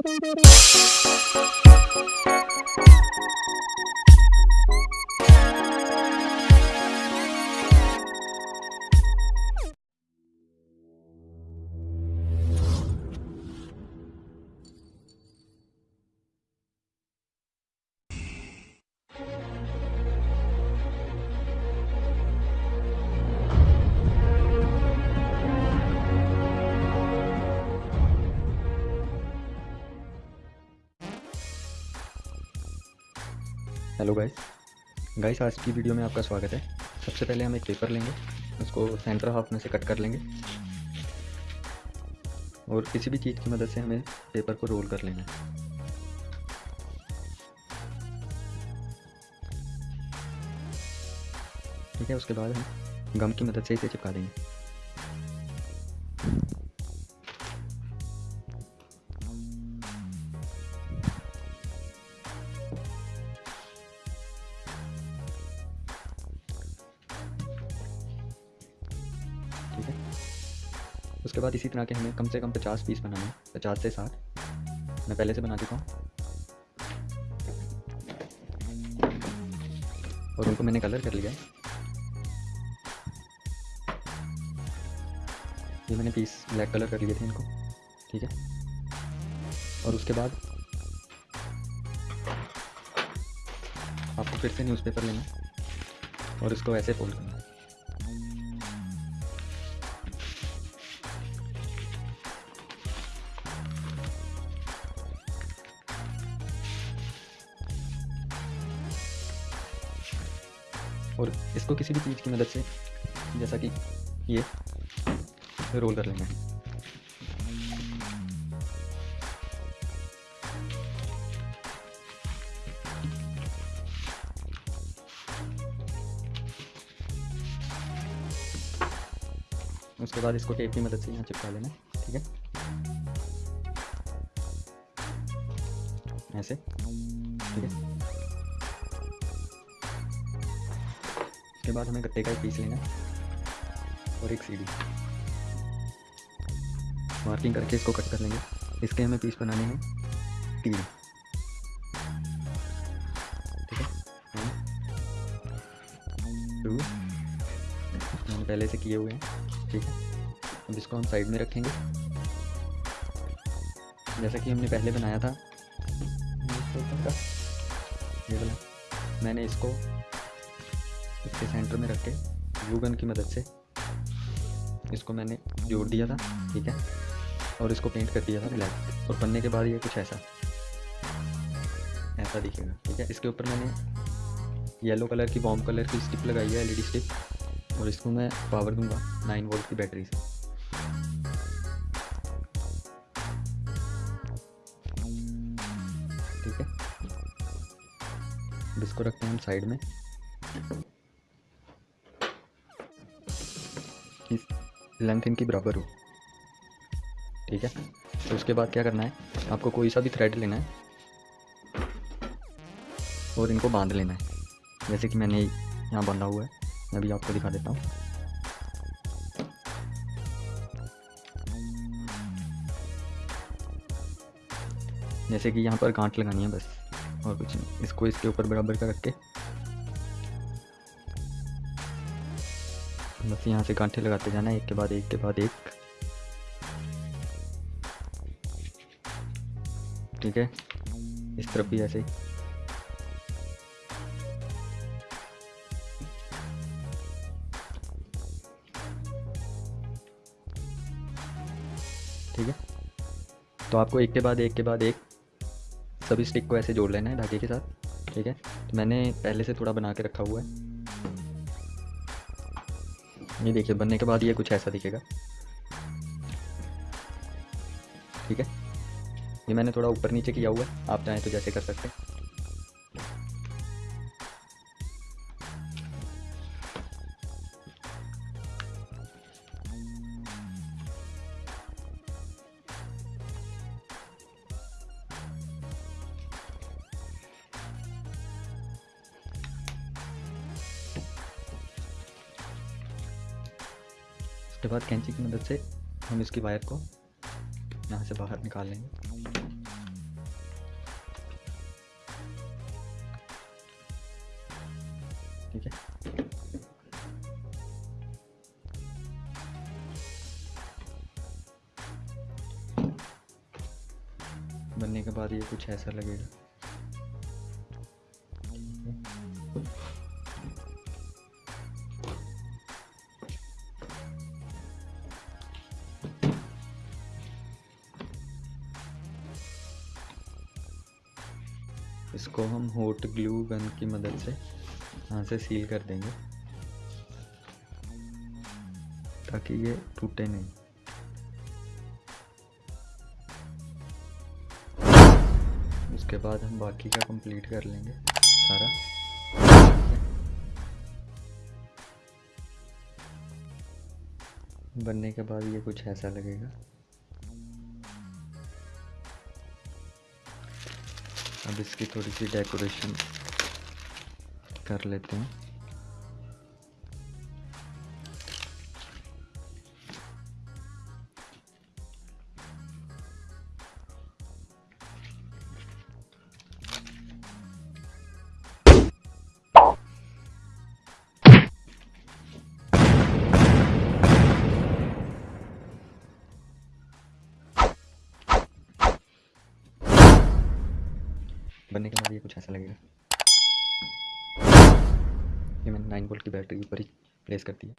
Thank you. Hello guys guys आज की video में आपका स्वागत है। सबसे पहले हम एक पेपर लेंगे। उसको सेंटर हाफ़ में से कट कर लेंगे। और किसी भी चीज़ की मदद से हमें पेपर को रोल कर लेना है। ठीक है, उसके बाद हम गम की मदद से इसे चिपका देंगे। उसके बाद इसी तरह के हमें कम से कम पचास पीस बनाने हैं। पचास से साठ। मैं पहले से बना चुका हूँ। और उनको मैंने कलर कर लिया। ये मैंने पीस ब्लैक कलर कर लिए थे इनको। ठीक है? और उसके बाद आपको फिर से न्यूज़पेपर लेना और इसको ऐसे फोल्ड करना और इसको किसी भी चीज़ की मदद से, जैसा कि ये रोल कर है उसके बाद इसको टेप की मदद से यहाँ चिपका लेना, ठीक है? ऐसे, ठीक है? उसके बाद हमें गट्टे का एक पीस लेना और एक सीढ़ी मार्किंग करके इसको कट कर लेंगे। इसके हमें पीस बनाने हैं तीन। ठीक है? टू मैंने पहले से किए हुए हैं। ठीक है? अब इसको हम साइड में रखेंगे। जैसा कि हमने पहले बनाया था। ये वाला। मैंने इसको इसके सेंटर में रख के ग्लू गन की मदद से इसको मैंने जोड़ दिया था, ठीक है? और इसको पेंट कर दिया था ब्लैक और बनने के बाद ये कुछ ऐसा ऐसा दिखेगा, ठीक है? इसके ऊपर मैंने येलो कलर की बॉम्ब कलर की स्टिप लगाई है एलईडी स्टिप और इसको मैं पावर दूँगा नाइन वोल्ट की बैटरी से। ठीक है? अब इसको रखते हैं हम साइड में। कि लेंथ इनकी बराबर हो। ठीक है? तो उसके बाद क्या करना है? आपको कोई सा भी थ्रेड लेना है। और इनको बाँध लेना है। जैसे कि मैंने यहाँ बांधा हुआ है। मैं भी आपको दिखा देता हूँ। जैसे कि यहाँ पर गांठ लगानी है बस। और कुछ नहीं। इसको इसके ऊपर बराबर का रख के बस यहाँ से गांठे लगाते जाना, एक के बाद एक के बाद एक। ठीक है? इस तरफ़ भी ऐसे ठीक है? तो आपको एक के बाद एक के बाद एक सभी स्टिक को ऐसे जोड़ लेना है धागे के साथ। ठीक है? तो मैंने पहले से थोड़ा बना के रखा हुआ है। ये देखिए, बनने के बाद ये कुछ ऐसा दिखेगा। ठीक है? ये मैंने थोड़ा ऊपर नीचे किया हुआ है, आप चाहें तो जैसे कर सकते हैं। उसके बाद कैंची की मदद से हम इसकी वायर को यहाँ से बाहर निकाल लेंगे। ठीक है? बनने के बाद ये कुछ ऐसा लगेगा। इसको हम हॉट ग्लू गन की मदद से यहाँ से सील कर देंगे। ताकि ये टूटे नहीं। उसके बाद हम बाकी का कंप्लीट कर लेंगे सारा। बनने के बाद ये कुछ ऐसा लगेगा। अब इसकी थोड़ी सी डेकोरेशन कर लेते हैं। बनने के बाद ये कुछ ऐसा लगेगा। ये मैंने नाइन वोल्ट की बैटरी ऊपर ही प्लेस कर दी है।